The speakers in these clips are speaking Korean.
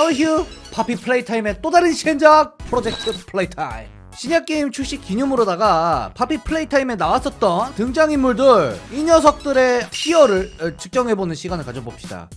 샤오휴 Poppy Playtime의 또 다른 시행작 Project Playtime 신작 게임 출시 기념으로다가 Poppy Playtime에 나왔었던 등장인물들 이 녀석들의 tier를 어, 측정해보는 시간을 가져봅시다.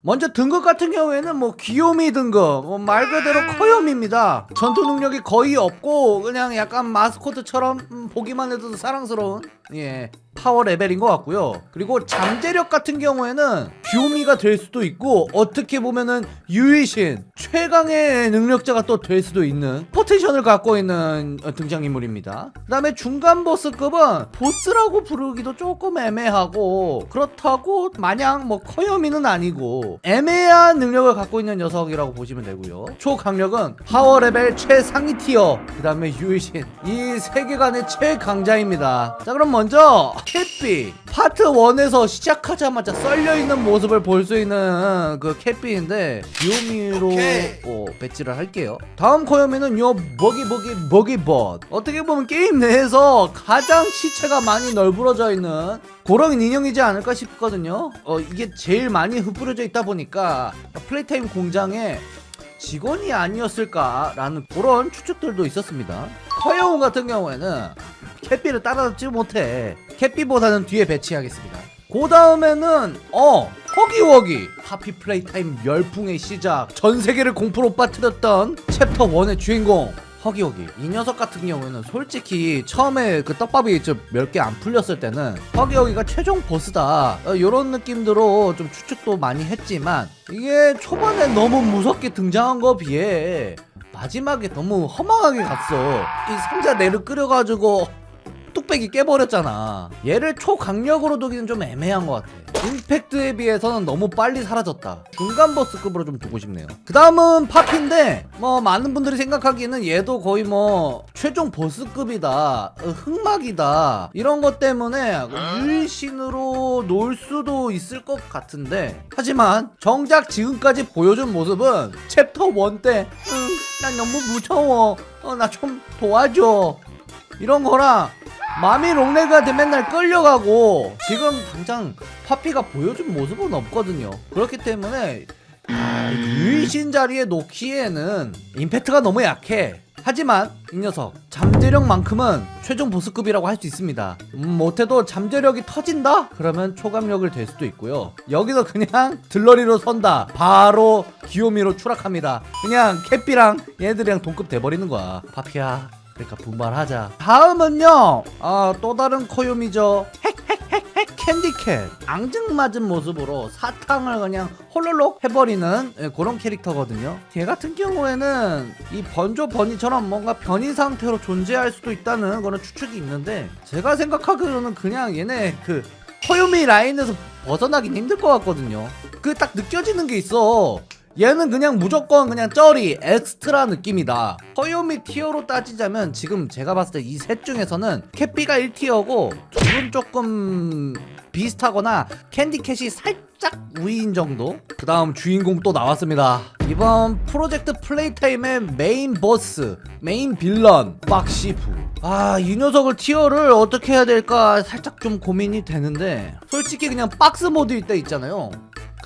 먼저 등급 같은 경우에는 뭐 귀요미 등급 뭐 말 그대로 커요미입니다. 전투 능력이 거의 없고 그냥 약간 마스코트처럼 음, 보기만 해도 사랑스러운 예 power level인 것 같고요. 그리고 잠재력 같은 경우에는 귀요미가 될 수도 있고 어떻게 보면은 유일신 최강의 능력자가 또 될 수도 있는 potential을 갖고 있는 어, 등장인물입니다. 그 다음에 중간 보스급은 보스라고 부르기도 조금 애매하고 그렇다고 마냥 뭐 커요미는 아니고 애매한 능력을 갖고 있는 녀석이라고 보시면 되고요. 초강력은 power level 최상위 tier 그 다음에 유일신. 이 세계관의 최강자입니다. 자 그럼 먼저 캣비 파트 1에서 시작하자마자 썰려있는 모습을 볼 수 있는 그 캣비인데 귀요미로 어, 배치를 할게요. 다음 커요미는 요 부기봇 부기봇 어떻게 보면 게임 내에서 가장 시체가 많이 널브러져 있는 그런 인형이지 않을까 싶거든요. 어, 이게 제일 많이 흩뿌려져 있다 보니까 플레이타임 공장에 직원이 아니었을까라는 그런 추측들도 있었습니다. 커여운 같은 경우에는 캣비를 따라잡지 못해. 캣비보다는 뒤에 배치하겠습니다. 그 다음에는 어 허기워기. 파피 플레이 타임 열풍의 시작. 전 세계를 공포로 빠뜨렸던 챕터 1의 주인공 허기허기. 이 녀석 같은 경우에는 솔직히 처음에 그 떡밥이 좀 몇 개 안 풀렸을 때는 허기허기가 최종 보스다. 어, 이런 느낌으로 좀 추측도 많이 했지만 이게 초반에 너무 무섭게 등장한 거 비해 마지막에 너무 허망하게 갔어. 이 상자를 끌어가지고 뚝배기 깨버렸잖아. 얘를 초강력으로 두기는 좀 애매한 것 같아. 임팩트에 비해서는 너무 빨리 사라졌다. 중간 보스급으로 좀 두고 싶네요. 그 다음은 파피인데 뭐 많은 분들이 생각하기에는 얘도 거의 뭐 최종 보스급이다. 어, 흑막이다. 이런 것 때문에 유일신으로 놓을 수도 있을 것 같은데. 하지만 정작 지금까지 보여준 모습은 챕터 1때 응, 난 너무 무서워. 어, 나 좀 도와줘. 이런 거랑 마미 롱레그한테 맨날 끌려가고 지금 당장 파피가 보여준 모습은 없거든요. 그렇기 때문에 아, 유이신 자리에 놓기에는 임팩트가 너무 약해. 하지만 이 녀석 잠재력만큼은 최종 보스급이라고 할 수 있습니다. 음, 못해도 잠재력이 터진다? 그러면 초감력을 될 수도 있고요. 여기서 그냥 들러리로 선다. 바로 귀요미로 추락합니다. 그냥 캣비랑 얘들이랑 동급 돼버리는 거야. 파피야 그러니까 분발하자. 다음은요 아, 또 다른 코요미죠. 핵핵핵핵 캔디캣. 앙증맞은 모습으로 사탕을 그냥 홀롤록 해버리는 예, 그런 캐릭터거든요. 걔 같은 경우에는 이 번조 버니처럼 뭔가 변이 상태로 존재할 수도 있다는 그런 추측이 있는데 제가 생각하기로는 그냥 얘네 그 코요미 라인에서 벗어나긴 힘들 것 같거든요. 그 딱 느껴지는 게 있어 얘는 그냥 무조건 그냥 쩌리 엑스트라 느낌이다. 커요미 tier로 따지자면 지금 제가 봤을 때 이 셋 중에서는 캣비가 1tier고 둘은 조금 비슷하거나 캔디캣이 살짝 우위인 정도? 그 다음 주인공 또 나왔습니다. 이번 프로젝트 플레이타임의 메인 보스 메인 빌런 박시프 아 이 녀석을 tier를 어떻게 해야 될까 살짝 좀 고민이 되는데 솔직히 그냥 박스 모드일 때 있잖아요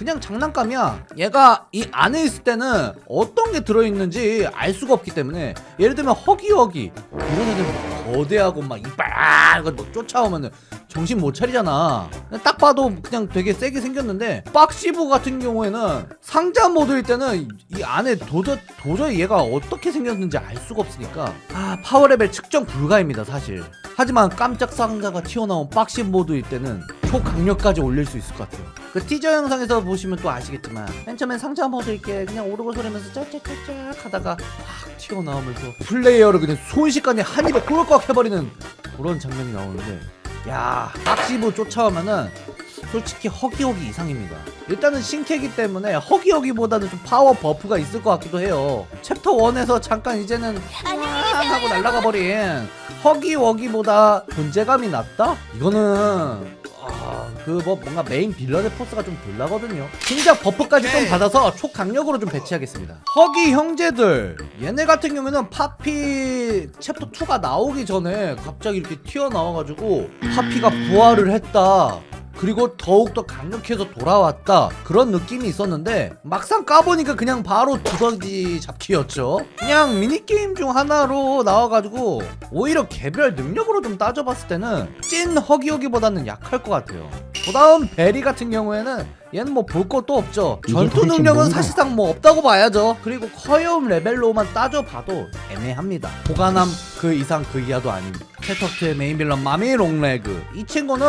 그냥 장난감이야. 얘가 이 안에 있을 때는 어떤 게 들어있는지 알 수가 없기 때문에 예를 들면 허기허기. 이런 애들 거대하고 막 이빨 이거 쫓아오면은 정신 못 차리잖아. 딱 봐도 그냥 되게 세게 생겼는데 박시부 같은 경우에는 상자 모드일 때는 이 안에 도저, 도저히 얘가 어떻게 생겼는지 알 수가 없으니까. 아 파워레벨 측정 불가입니다 사실. 하지만 깜짝 상자가 튀어나온 박시부 모드일 때는 초강력까지 올릴 수 있을 것 같아요 그 티저 영상에서 보시면 또 아시겠지만 맨 처음엔 상자 모드일 때. 그냥 오르골 소리 나면서 짝짝짝짝 하다가 확 튀어나오면서 플레이어를 그냥 순식간에 한 입에 꿀꺽 해버리는 그런 장면이 나오는데 야 박시부 쫓아오면은 솔직히 허기허기 이상입니다. 일단은 신캐기 때문에 허기허기보다는 좀 파워 buff가 있을 것 같기도 해요. 챕터 1에서 잠깐 이제는 환 하고 날아가 버린 허기워기보다 존재감이 낮다? 이거는 아, 그 뭐 뭔가 메인 villain의 포스가 좀 덜 나거든요. 신작 buff까지 좀 받아서 초강력으로 좀 배치하겠습니다. 허기 형제들. 얘네 같은 경우는 파피 챕터 2가 나오기 전에 갑자기 이렇게 튀어나와가지고 파피가 부활을 했다. 그리고 더욱더 강력해서 돌아왔다. 그런 느낌이 있었는데 막상 까보니까 그냥 바로 두더지 잡기였죠. 그냥 미니게임 중 하나로 나와가지고 오히려 개별 능력으로 좀 따져봤을 때는 찐 허기허기보다는 약할 것 같아요 그 다음 베리 같은 경우에는 얘는 뭐 볼 것도 없죠. 전투 도대체 능력은? 사실상 뭐 없다고 봐야죠. 그리고 커여움 레벨로만 따져봐도 애매합니다. 보관함 그 이상 그 이하도 아닙니다 챕터 2의 메인 빌런 마미 롱레그. 이 친구는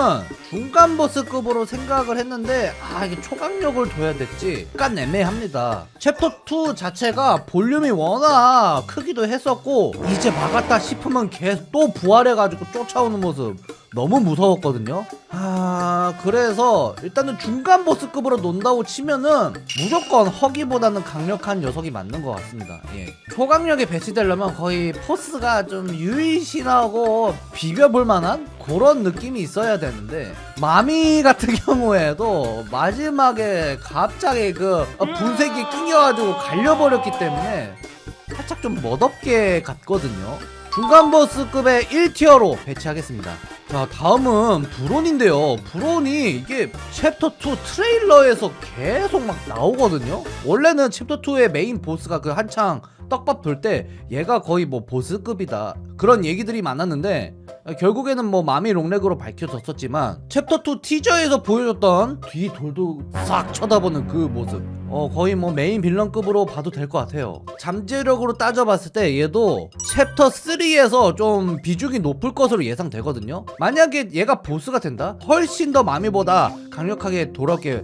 중간 보스급으로 생각을 했는데 아 이게 초강력을 둬야 됐지 약간 애매합니다. 챕터 2 자체가 볼륨이 워낙 크기도 했었고 이제 막았다 싶으면 계속 또 부활해가지고 쫓아오는 모습. 너무 무서웠거든요. 아 그래서 일단은 중간 보스급으로 논다고 치면은 무조건 허기보다는 강력한 녀석이 맞는 것 같습니다. 예. 초강력에 배치되려면 거의 포스가 좀 유일신하고 비벼볼 만한 그런 느낌이 있어야 되는데 마미 같은 경우에도 마지막에 갑자기 그 분쇄기에 낑겨가지고 갈려버렸기 때문에 살짝 좀 멋없게 갔거든요. 중간 보스급의 1tier로 배치하겠습니다. 자 다음은 브론인데요. 브론이 이게 챕터 2 트레일러에서 계속 막 나오거든요. 원래는 챕터 2의 메인 보스가 그 한창 떡밥 돌 때 얘가 거의 뭐 보스급이다. 그런 얘기들이 많았는데 결국에는 뭐 마미 롱렉으로 밝혀졌었지만 챕터 2 티저에서 보여줬던 뒤돌아 싹 쳐다보는 그 모습. 어 거의 뭐 메인 villain급으로 봐도 될 것 같아요. 잠재력으로 따져봤을 때 얘도 챕터 3에서 좀 비중이 높을 것으로 예상되거든요. 만약에 얘가 보스가 된다? 훨씬 더 마미보다 강력하게 돌아오게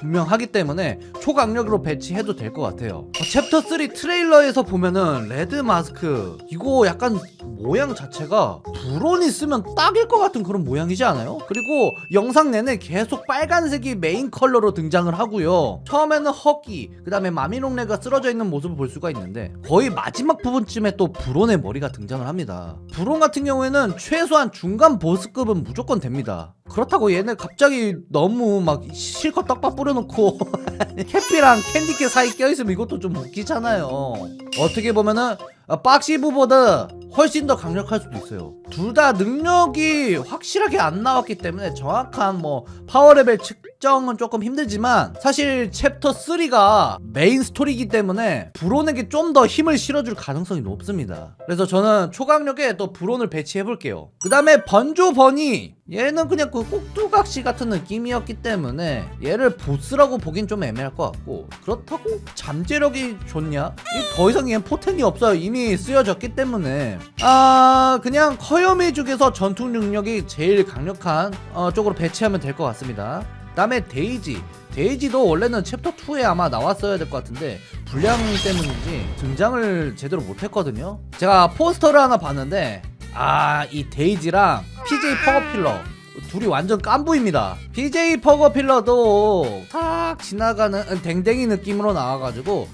분명하기 때문에 초강력으로 배치해도 될 것 같아요. 어, 챕터 3 트레일러에서 보면은 red mask 이거 약간 모양 자체가 브론이 쓰면 딱일 것 같은 그런 모양이지 않아요? 그리고 영상 내내 계속 빨간색이 메인 컬러로 등장을 하고요. 처음에는 허기 그 다음에 마미롱레그가 쓰러져 있는 모습을 볼 수가 있는데 거의 마지막 부분쯤에 또 브론의 머리가 등장을 합니다. 브론 같은 경우에는 최소한 중간 보스급은 무조건 됩니다 그렇다고 얘네 갑자기 너무 막 실컷 떡밥 뿌려놓고 캣비랑 캔디캣 사이 껴있으면 이것도 좀 웃기잖아요. 어떻게 보면은 박시부보다 훨씬 더 강력할 수도 있어요. 둘 다 능력이 확실하게 안 나왔기 때문에 정확한 뭐 파워 레벨 측정은 조금 힘들지만 사실 챕터 3가 메인 스토리이기 때문에 브론에게 좀 더 힘을 실어줄 가능성이 높습니다. 그래서 저는 초강력에 또 브론을 배치해 볼게요. 그 다음에 번조 버니 얘는 그냥 그 꼭두각시 같은 느낌이었기 때문에 얘를 보스라고 보긴 좀 애매할 것 같고 그렇다고 잠재력이 좋냐? 이제 더 이상 얘는 포텐이 없어요. 이미 쓰여졌기 때문에 아 그냥 커요미 중에서 전투 능력이 제일 강력한 어, 쪽으로 배치하면 될 것 같습니다. 그 다음에 데이지. 데이지도 원래는 챕터 2에 아마 나왔어야 될 것 같은데 분량 때문인지 등장을 제대로 못했거든요. 제가 포스터를 하나 봤는데 아 이 데이지랑 PJ 퍼그어필러 둘이 완전 깐부입니다. PJ 퍼그어필러도 탁 지나가는 음, 댕댕이 느낌으로 나와가지고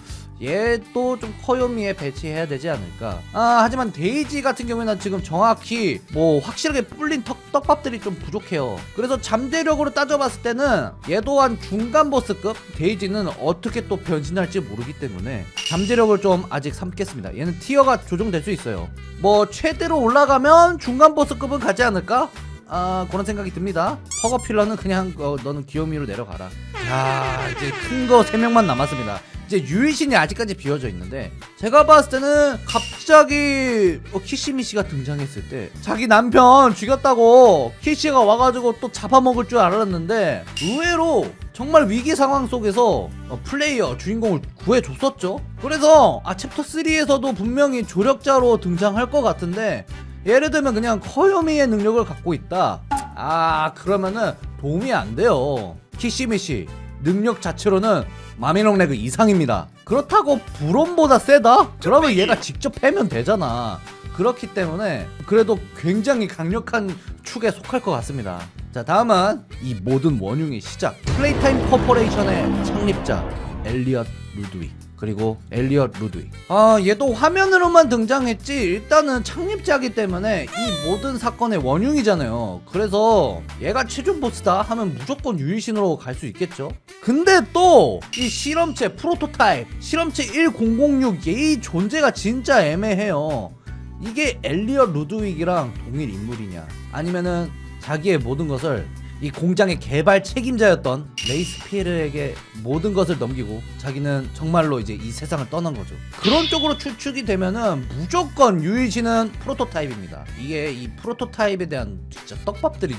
얘도 좀 커요미에 배치해야 되지 않을까. 아 하지만 데이지 같은 경우에는 지금 정확히 뭐 확실하게 불린 턱, 떡밥들이 좀 부족해요. 그래서 잠재력으로 따져봤을 때는 얘도 한 중간 보스급? 데이지는 어떻게 또 변신할지 모르기 때문에 잠재력을 좀 아직 삼겠습니다. 얘는 티어가 조정될 수 있어요. 뭐 최대로 올라가면 중간 보스급은 가지 않을까? 아 그런 생각이 듭니다. 퍼거필러는 그냥 어, 너는 귀요미로 내려가라. 야 이제 큰 거 3명만 남았습니다 이제 유일신이 아직까지 비어져 있는데 제가 봤을 때는 갑자기 어, 키시미씨가 등장했을 때 자기 남편 죽였다고 키시가 와가지고 또 잡아먹을 줄 알았는데 의외로 정말 위기 상황 속에서 어, 플레이어 주인공을 구해줬었죠. 그래서 아 챕터 3에서도 분명히 조력자로 등장할 것 같은데 예를 들면 그냥 귀요미의 능력을 갖고 있다. 아 그러면은 도움이 안 돼요. 키시미씨 능력 자체로는 마미롱 레그 이상입니다. 그렇다고 브론보다 세다? 그러면 얘가 직접 패면 되잖아. 그렇기 때문에 그래도 굉장히 강력한 축에 속할 것 같습니다. 자 다음은 이 모든 원흉의 시작. 플레이타임 코퍼레이션의 창립자 엘리엇 루드윅 그리고 엘리엇 루드윅 아 얘도 화면으로만 등장했지 일단은 창립자기 때문에 이 모든 사건의 원흉이잖아요. 그래서 얘가 최종 보스다 하면 무조건 유일신으로 갈 수 있겠죠. 근데 또 이 실험체 프로토타입 실험체 1006 얘의 존재가 진짜 애매해요. 이게 엘리엇 루드윅이랑 동일 인물이냐? 아니면은 자기의 모든 것을 이 공장의 개발 책임자였던 레이스 피에르에게 모든 것을 넘기고 자기는 정말로 이제 이 세상을 떠난 거죠. 그런 쪽으로 추측이 되면은 무조건 유일신은 프로토타입입니다. 이게 이 프로토타입에 대한 진짜 떡밥들이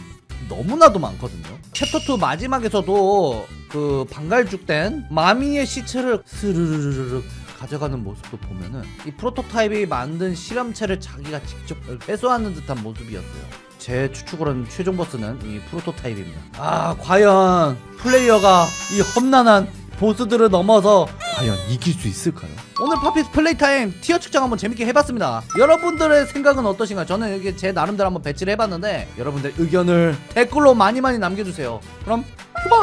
너무나도 많거든요. 챕터 2 마지막에서도 그 방갈죽된 마미의 시체를 스르르르르 가져가는 모습도 보면은 이 프로토타입이 만든 실험체를 자기가 직접 회수하는 듯한 모습이었어요. 제 추측으로는 최종 보스는 이 프로토타입입니다. 아 과연 플레이어가 이 험난한 보스들을 넘어서 과연 이길 수 있을까요? 오늘 파피스 플레이 타임 tier 측정 한번 재밌게 해봤습니다. 여러분들의 생각은 어떠신가요? 저는 이게 제 나름대로 한번 배치를 해봤는데 여러분들 의견을 댓글로 많이 많이 남겨주세요. 그럼 슈바